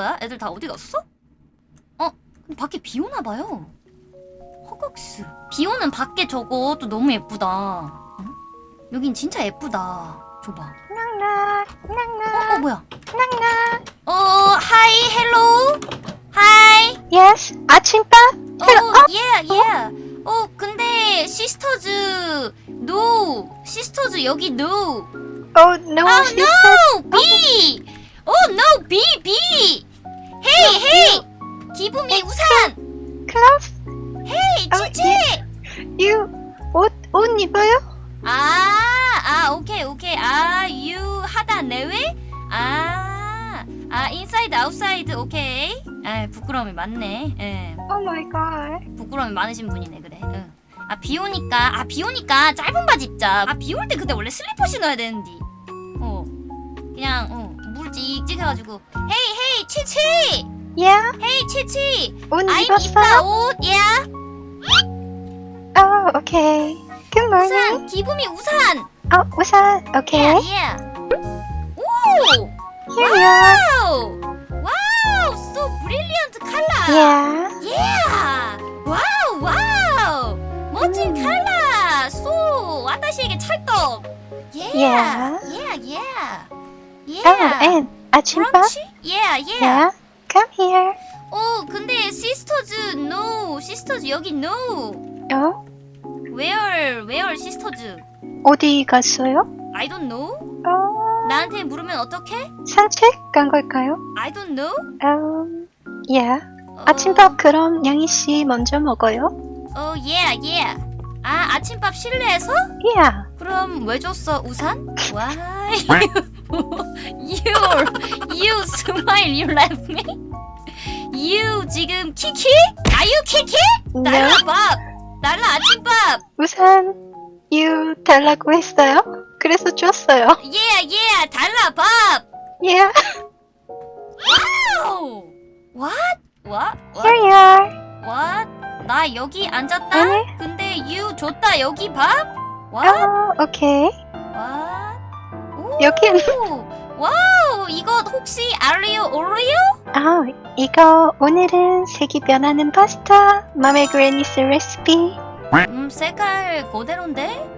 뭐야? 애들 다 어디 갔어? 어? 근데 밖에 비 오나 봐요. 허걱스. 비 오는 밖에 저것도 너무 예쁘다. 응? 여긴 진짜 예쁘다. 줘봐. 낭낭 낭낭 어, 어 뭐야? 낭낭 어, Hi, hello. Hi. Yes 아침밥 어, yeah, yeah. 어, 근데 sisters no. Sisters 여기 no. Oh no 아, sister no! B! Oh, no! B! B! Hey, hey! 기분이 우산! Hey, 아, 치치! You 옷, 옷 입어요? 아, 아, 오케이, 오케이. 아, you 하다 내외? 아, 아, inside, outside, 오케이. 아, 부끄러움이 많네. 예, Oh my god 부끄러움이 많으신 분이네, 그래. 응. 아, 비 오니까, 아, 비 오니까 짧은 바지 입자. 아, 비 올때 근데 원래 슬리퍼 신어야 되는데. 어, 그냥, 어, 물 찍찍해가지고. 헤이, 헤이, 치치! Yeah 헤이, 치치! 옷 I'm 입었어요? 이빠 옷, 야! Oh okay Good morning 우산, 기분이 우산! 어 우산 Okay 예, 예. 오! Here 와우! 와우! So brilliant color! Yeah Yeah! Wow! Wow! 멋진 음. 컬러! So! わたし에게 찰떡! Yeah! Yeah. Yeah! Yeah! Oh Yeah! and 아침밥? 그렇지? Yeah! Yeah! Yeah Come here 어, 근데 sisters no! Sisters 여기 no! 어? Where? Where sisters? 어디 갔어요? I don't know? 어 나한테 물으면 어떡해? 산책 간 걸까요? I don't know? Um Yeah 어, 아침밥 그럼 양희 씨 먼저 먹어요? 어, yeah, yeah. 아, 아침밥 실내에서? Yeah 그럼 왜 줬어, 우산? Why? You, you smile, you laugh me? You 지금 키키? Are you 키키? 날라 No 밥! 날라 아침밥! 우산 You 달라고 했어요? 그래서 줬어요 Yeah, yeah, 달라 밥! Yeah Wow! What? What? What? Here you are What? 나 여기 앉았다? 아니. 근데 you 줬다 여기 밥? What? 어 오케이 What? 오! 여긴- wow! 이거 혹시 알리오 오리오? 아 이거 오늘은 색이 변하는 파스타 mom의 granny's 레시피 음, 색깔 그대로인데?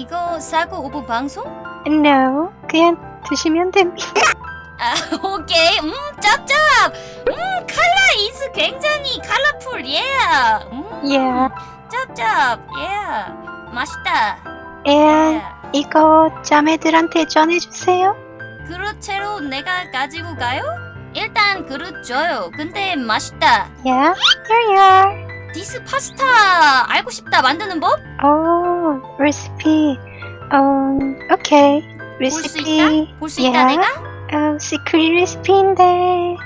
이거 사고 of 방송? No 그냥 드시면 됩니다 아, 오케이. 음, 짭짭! 음, 칼라 이즈 굉장히 colorful, yeah! 음, Yeah 짭짭, yeah! 맛있다. And yeah. 이거 자매들한테 전해주세요 그릇채로 내가 가지고 가요? 일단 그릇 줘요. 근데 맛있다. Yeah Here you are this 파스타 알고 싶다 만드는 법? 오 레시피 음 오케이 볼수 레시피 있다? 볼수 있다 Yeah. 내가? 어, secret 레시피인데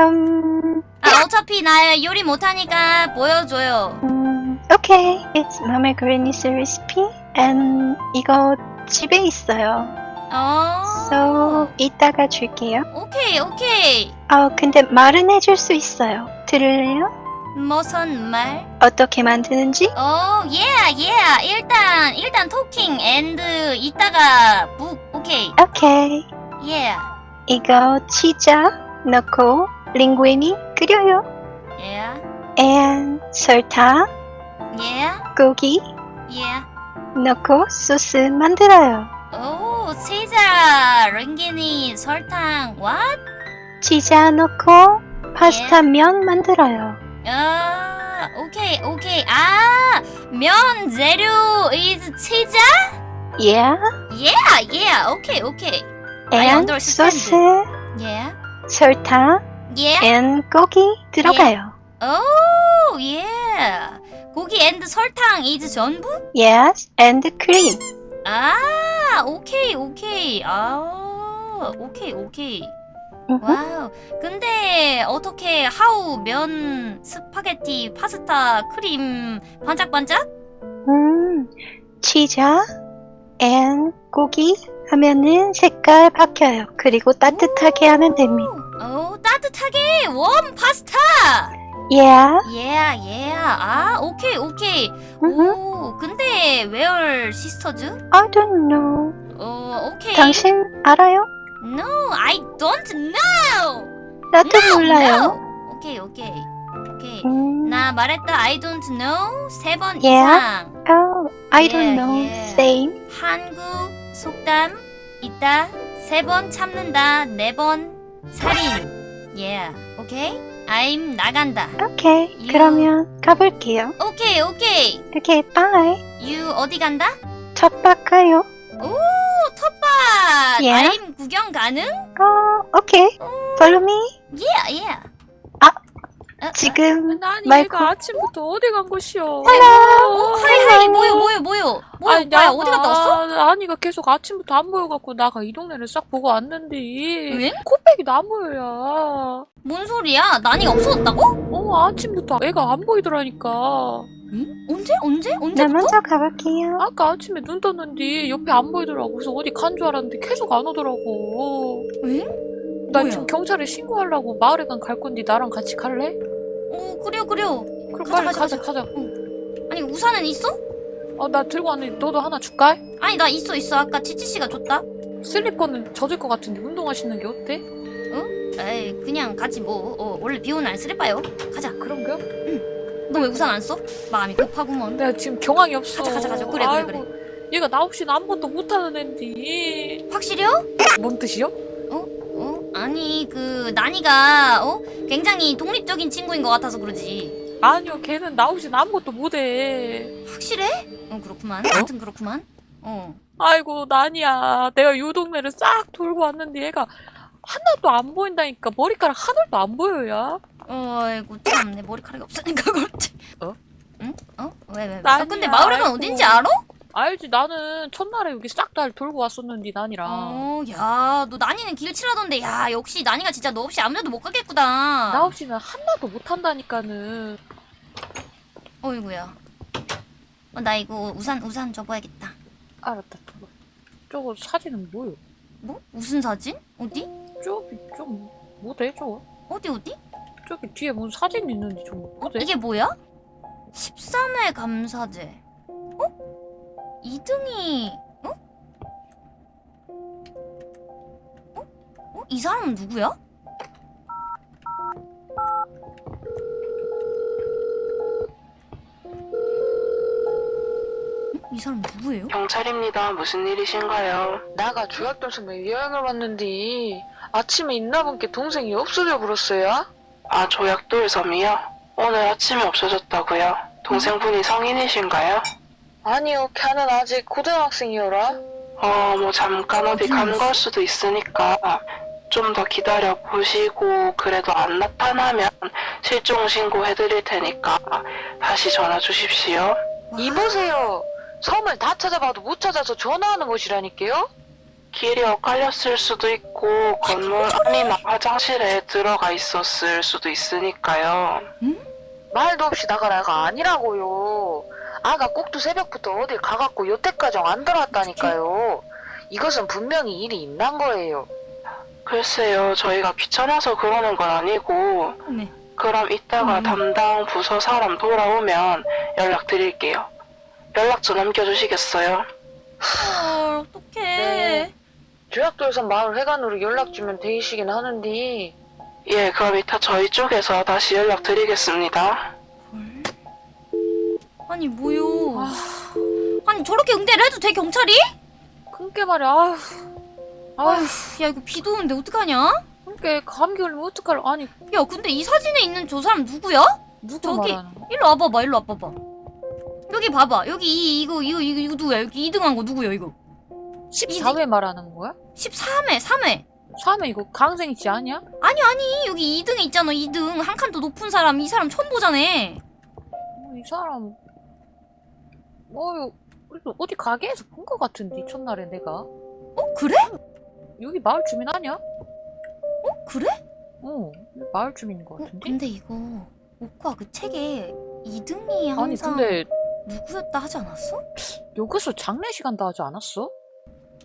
음, 아 어차피 나 요리 못하니까 보여줘요. 음 오케이 It's mom의 granny's 레시피 and 이거 집에 있어요 어. So 이따가 줄게요 오케이 오케이. 어 근데 말은 해줄 수 있어요 들을래요? 무슨 말? 어떻게 만드는지? 어, yeah, yeah. 일단 일단 talking and 이따가 book 오케이. 오케이 Yeah. 이거 치자 넣고 링구이니 끓여요 Yeah. and 설탕 Yeah. 고기 Yeah. 넣고 소스 만들어요 오, 치자, 링기니, 설탕, what? 치자 넣고 파스타 면 만들어요 아, 오케이, 오케이. 아, 면 재료 is 치자? Yeah Yeah, yeah. 오케이. I and. 소스 Yeah. 설탕 Yeah. and 고기 들어가요 오, yeah. 고기 and 설탕 is 전부? Yes and cream 아, 오케이, 오케이. 아, 오케이, 오케이. Wow. 근데 어떻게 how 면 스파게티 파스타 크림 반짝반짝? 음, 치자 and 고기 하면은 색깔 바뀌어요. 그리고 따뜻하게 하면 됩니다. 오, 따뜻하게 warm 파스타. Yeah. Yeah, yeah. 아, 오케이, 오케이. 오, 근데 where sisters? I don't know. 어, 오케이. 당신 알아요? No, I don't know. 나도 몰라요. No. 오케이 오케이 오케이. 음, 나 말했다 I don't know 세 번 Yeah. 이상. oh, I don't Yeah, know. yeah. Same. 한국 속담 있다 세 번 참는다 네 번 살인. Yeah. 오케이. I'm 나간다. 오케이. You- 그러면 가볼게요. 오케이 오케이. 오케이, bye. You 어디 간다? 텃밭 가요. 오 텃밭. Yeah. I'm 구경 가능? 어, 오케이. Follow me. Yeah yeah. 아, 어, 어? 지금 아니 마이크- 얘가 아침부터 어디 간 것이오? 어, hi hi 뭐요 뭐요 뭐요 뭐요 아니, 오빠야 어디 갔다 왔어? 아니가 계속 아침부터 안 보여갖고 나가 이 동네를 싹 보고 왔는데 왜? 코빼기도 안 보여야. 뭔 소리야? 난이가 없어졌다고? 어 아침부터 애가 안 보이더라니까. 응? 언제 언제 나 언제부터? 먼저 가볼게요. 아까 아침에 눈 떴는데 옆에 안 보이더라고. 그래서 어디 간 줄 알았는데 계속 안 오더라고. 응? 나 뭐야? 지금 경찰에 신고하려고 마을에 간 갈 건데 나랑 같이 갈래? 오 그래요 그래요. 그럼 가자, 빨리 가자, 가자 가자. 아니 우산은 있어? 어나 들고 왔는데 너도 하나 줄까? 아니 나 있어 있어 아까 치치 씨가 줬다. 슬리퍼는 젖을 것 같은데 운동화 신는 게 어때? 에이 그냥 같이 뭐 어, 원래 비 오는 날 쓰레빠요. 가자. 그런겨? 너왜 우산 안 써? 마음이 급하구먼. 내가 지금 경황이 없어. 가자, 가자, 가자. 그래, 그래, 아이고, 얘가 나 없이는 아무것도 못하는 앤디. 확실해요? 뭔 뜻이요? 어? 아니 그 난이가 어 굉장히 독립적인 친구인 것 같아서 그러지. 아니요, 걔는 나 없이는 아무것도 못해. 확실해? 어 그렇구만. 아무튼 그렇구만. 어. 아이고, 난이야. 내가 요 동네를 싹 돌고 왔는데 얘가 하나도 안 보인다니까. 머리카락 하나도 안 보여야. 어이구 참 내 머리카락이 없으니까 그렇지. 어? 응? 어? 왜 왜? 왜? 난이야, 아, 근데 아이고. 어딘지 알아? 알지, 나는 첫날에 여기 싹 다 돌고 왔었는데, 난이랑. 어, 야, 너 난이는 길치라던데, 야, 역시 난이가 진짜 너 없이 아무데도 못 가겠구나. 나 없이는 하나도 못한다니까는. 어이구야. 어, 나 이거 우산 우산 접어야겠다. 알았다, 저거. 저거 사진은 뭐요? 뭐? 무슨 사진? 어디? 저기 좀 뭐래, 저거? 어디 어디? 저기 뒤에 무슨 사진 있는데 저거 뭐래? 이게 뭐야? 13회 감사제. 어? 2등이 어? 어? 어? 이 사람은 누구야? 어? 이 사람 누구예요? 경찰입니다. 무슨 일이신가요? 나가 조약동생에 여행을 왔는데 아침에 있나본 게 동생이 없어져 버렸어요. 아, 조약돌 섬이요? 오늘 아침에 없어졌다고요? 동생분이 성인이신가요? 아니요, 걔는 아직 고등학생이어라. 어, 뭐 잠깐 어디 간 걸 수도 있으니까 좀 더 기다려 보시고 그래도 안 나타나면 실종 신고해 드릴 테니까 다시 전화 주십시오. 이보세요. 섬을 다 찾아봐도 못 찾아서 전화하는 곳이라니까요. 길이 엇갈렸을 수도 있고 건물 안이나 화장실에 들어가 있었을 수도 있으니까요. 말도 없이 나가라가 아니라고요. 아가 꼭두 새벽부터 어딜 가갖고 여태까지 안 들어왔다니까요. 이것은 분명히 일이 있는 거예요. 글쎄요, 저희가 귀찮아서 그러는 건 아니고 네. 그럼 이따가 음. 담당 부서 사람 돌아오면 연락드릴게요. 연락처 남겨주시겠어요? 헐, 어떡해. 네. 조약돌섬 마을 회관으로 연락 주면 되시긴 하는데 예, 그럼 이따 저희 쪽에서 다시 연락드리겠습니다. 헐. 아니, 뭐요. 아니, 저렇게 응대를 해도 돼, 경찰이? 그게 말이야. 아휴. 아휴. 야, 이거 비도 오는데 어떡하냐? 그게 감기 걸리면 어떡할 아니 야, 근데 이 사진에 있는 저 사람 누구야? 누구 저기- 말하는? 일로 와봐봐, 일로 와봐봐. 여기 봐봐. 여기 이, 이거, 이거, 이거, 이거 누구야? 여기 2등 한 거 누구야, 이거? 14회 말하는 거야? 13회, 3회. 3회 이거 강생이 지 아니야? 아니, 아니, 여기 2등에 있잖아, 2등. 한 칸 더 높은 사람, 이 사람 처음 보자네. 어, 이 사람 어 어디 가게에서 본거 같은데 첫날에 내가 어, 그래? 여기 마을 주민 아니야? 어, 그래? 어 마을 주민인 거 어, 같은데 근데 이거, 오빠 그 책에 2등이 항상 아니 근데 누구였다 하지 않았어? 여기서 장례식 한다 하지 않았어?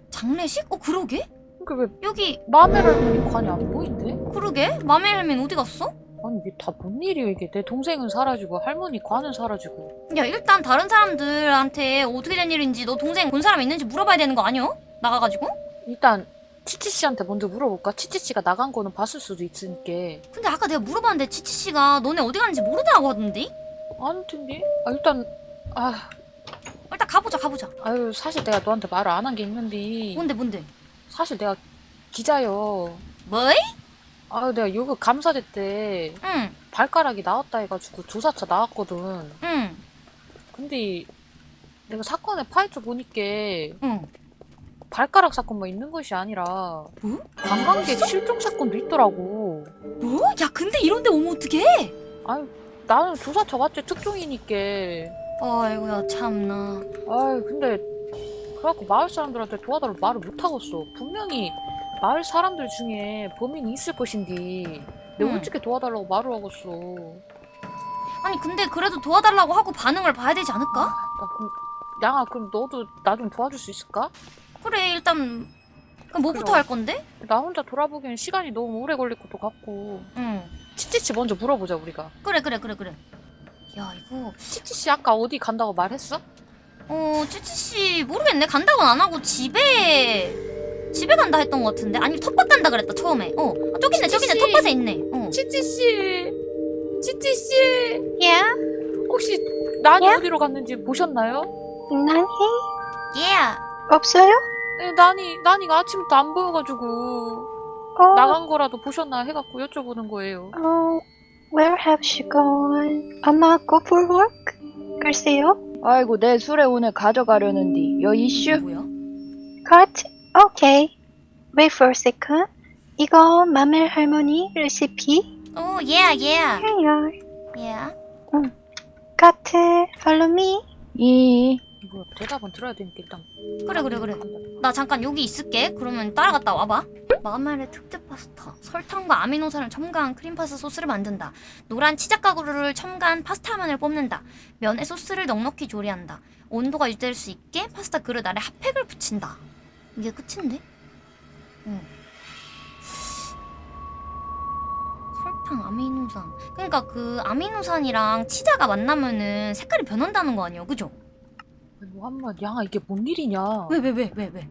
장례식? 어, 그러게? 그러니까 왜 여기, 마멜 할머니 관이 안 보인대? 그러게? 맘의 할머니 어디 갔어? 아니 이게 다 뭔 일이야 이게 내 동생은 사라지고 할머니 관은 사라지고 야 일단 다른 사람들한테 어떻게 된 일인지 너 동생 본 사람 있는지 물어봐야 되는 거 아니야? 나가가지고? 일단 치치 씨한테 먼저 물어볼까? 치치 씨가 나간 거는 봤을 수도 있으니까. 근데 아까 내가 물어봤는데 치치 씨가 너네 어디 가는지 모르다고 하던데? 아닐 텐데. 아 일단 아 일단 가보자 가보자. 아유 사실 내가 너한테 말을 안 한 게 있는데 뭔데 뭔데? 사실 내가 기자요. 뭐이? 아유 내가 요거 감사대 때 응 발가락이 나왔다 해가지고 조사차 나왔거든. 응. 근데 내가 사건에 파헤쳐 보니까 응. 발가락 사건만 있는 것이 아니라 뭐? 관광객 실종 사건도 있더라고. 뭐? 야 근데 이런데 오면 어떡해? 아유 나는 조사차 맞지 특종이니까. 아이고야 참나. 아이 근데 그래갖고 마을 사람들한테 도와달라고 말을 못하겠어 분명히 마을 사람들 중에 범인이 있을 것인데 내가 응. 어떻게 도와달라고 말을 하겠어 아니 근데 그래도 도와달라고 하고 반응을 봐야 되지 않을까? 나 그럼 양아 그럼 너도 나 좀 도와줄 수 있을까? 그래 일단 그럼 뭐부터 그럼. 할 건데? 나 혼자 돌아보기엔 시간이 너무 오래 걸릴 것도 같고 응. 치치씨 먼저 물어보자 우리가 그래 그래 그래 그래. 야 이거 치치씨 아까 어디 간다고 말했어? 어 찌찌 씨 모르겠네 간다고는 안 하고 집에 집에 간다 했던 것 같은데 아니 텃밭 간다 그랬다 처음에. 어 아, 저기 있네 저기 있네. 텃밭에 있네. 어. 치치씨 치치씨 Yeah, 혹시 난이 예? 어디로 갔는지 보셨나요? 난이 Yeah. 없어요? 네, 난이 난이가 아침부터 안 보여가지고 어, 나간 거라도 보셨나 해갖고 여쭤보는 거예요. 어, where have she gone? 아마 go for work? 글쎄요. 아이고 내 술에 오늘 가져가려는디 여 이슈 뭐야? Okay. Wait for a second. 이거 마멜 할머니 레시피. 어 yeah yeah Here. yeah. Cut. Follow me. 이 이거 대답은 들어야 되니까 일단. 그래 그래 그래. 나 잠깐 여기 있을게. 그러면 따라갔다 와봐. 마멜의 특제 파스타. 설탕과 아미노산을 첨가한 크림 파스타 소스를 만든다. 노란 치작 가루를 첨가한 파스타면을 뽑는다. 면에 소스를 넉넉히 조리한다. 온도가 유지될 수 있게 파스타 그릇 아래 핫팩을 붙인다. 이게 끝인데? 응. 설탕, 아미노산. 그러니까 그 아미노산이랑 치자가 만나면은 색깔이 변한다는 거 아니야, 그죠? 무한마 양아 이게 뭔 일이냐? 왜 왜 왜 왜 왜?